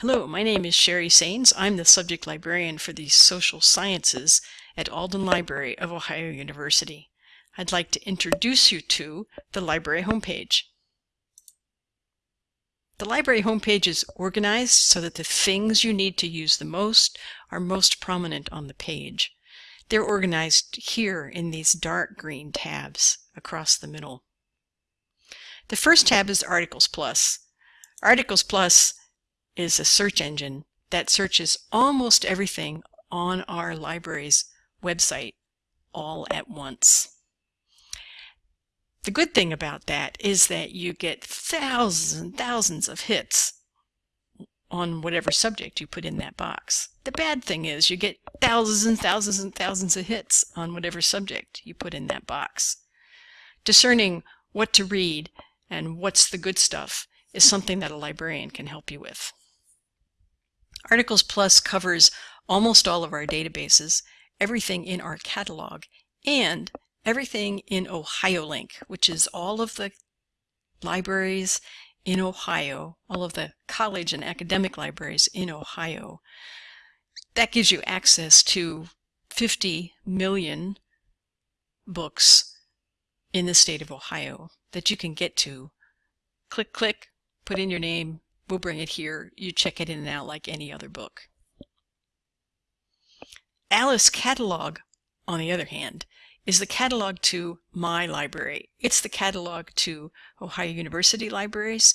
Hello, my name is Sherri Saines. I'm the subject librarian for the social sciences at Alden Library of Ohio University. I'd like to introduce you to the library homepage. The library homepage is organized so that the things you need to use the most are most prominent on the page. They're organized here in these dark green tabs across the middle. The first tab is Articles Plus. Articles Plus is a search engine that searches almost everything on our library's website all at once. The good thing about that is that you get thousands and thousands of hits on whatever subject you put in that box. The bad thing is you get thousands and thousands and thousands of hits on whatever subject you put in that box. Discerning what to read and what's the good stuff is something that a librarian can help you with. Articles Plus covers almost all of our databases, everything in our catalog, and everything in OhioLink, which is all of the libraries in Ohio, all of the college and academic libraries in Ohio. That gives you access to 50 million books in the state of Ohio that you can get to. Click, click, put in your name, we'll bring it here. You check it in and out like any other book. Alice Catalog, on the other hand, is the catalog to my library. It's the catalog to Ohio University libraries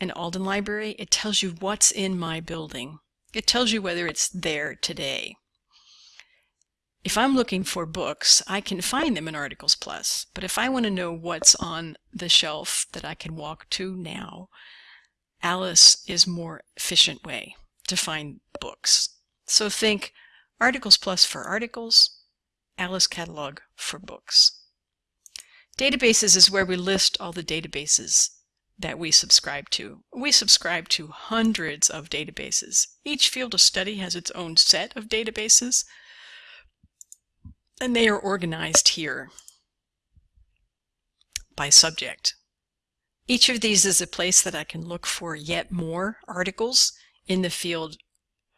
and Alden Library. It tells you what's in my building. It tells you whether it's there today. If I'm looking for books, I can find them in Articles Plus, but if I want to know what's on the shelf that I can walk to now, Alice is more efficient way to find books. So think Articles Plus for articles, Alice Catalog for books. Databases is where we list all the databases that we subscribe to. We subscribe to hundreds of databases. Each field of study has its own set of databases, and they are organized here by subject. Each of these is a place that I can look for yet more articles in the field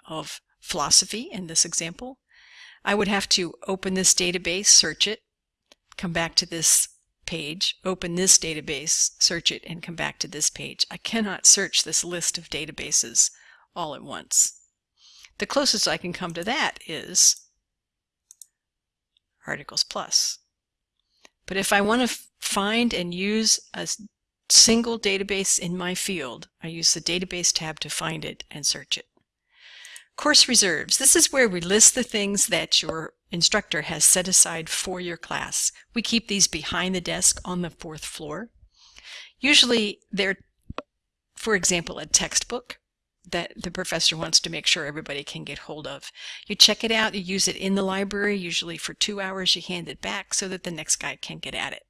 of philosophy in this example. I would have to open this database, search it, come back to this page, open this database, search it, and come back to this page. I cannot search this list of databases all at once. The closest I can come to that is Articles Plus. But if I want to find and use a single database in my field, I use the Database tab to find it and search it. Course reserves. This is where we list the things that your instructor has set aside for your class. We keep these behind the desk on the fourth floor. Usually they're, for example, a textbook that the professor wants to make sure everybody can get hold of. You check it out, you use it in the library, usually for two hours, you hand it back so that the next guy can get at it.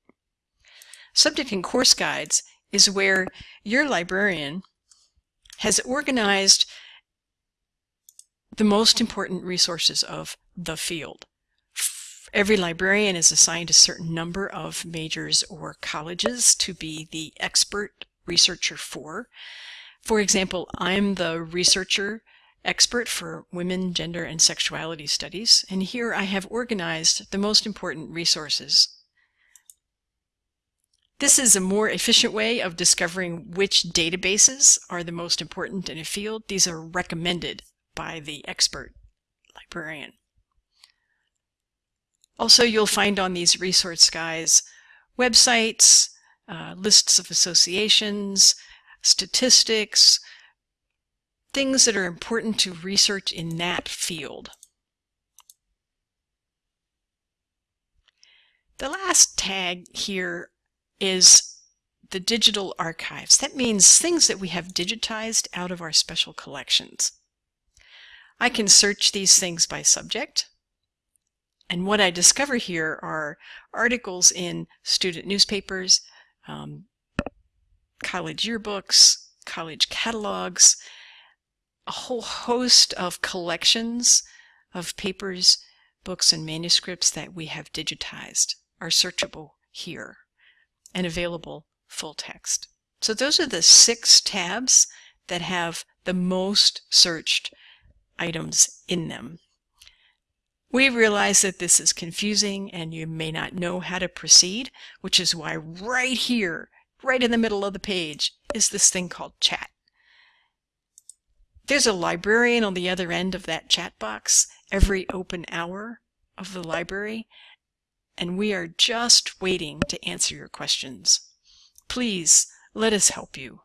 Subject and course guides is where your librarian has organized the most important resources of the field. Every librarian is assigned a certain number of majors or colleges to be the expert researcher for. For example, I'm the researcher expert for women, gender, and sexuality studies, and here I have organized the most important resources this is a more efficient way of discovering which databases are the most important in a field. These are recommended by the expert librarian. Also, you'll find on these resource guides websites, uh, lists of associations, statistics, things that are important to research in that field. The last tag here is the digital archives. That means things that we have digitized out of our special collections. I can search these things by subject. And what I discover here are articles in student newspapers, um, college yearbooks, college catalogs, a whole host of collections of papers, books, and manuscripts that we have digitized are searchable here and available full text. So those are the six tabs that have the most searched items in them. We realize that this is confusing and you may not know how to proceed, which is why right here, right in the middle of the page, is this thing called chat. There's a librarian on the other end of that chat box every open hour of the library, and we are just waiting to answer your questions. Please let us help you.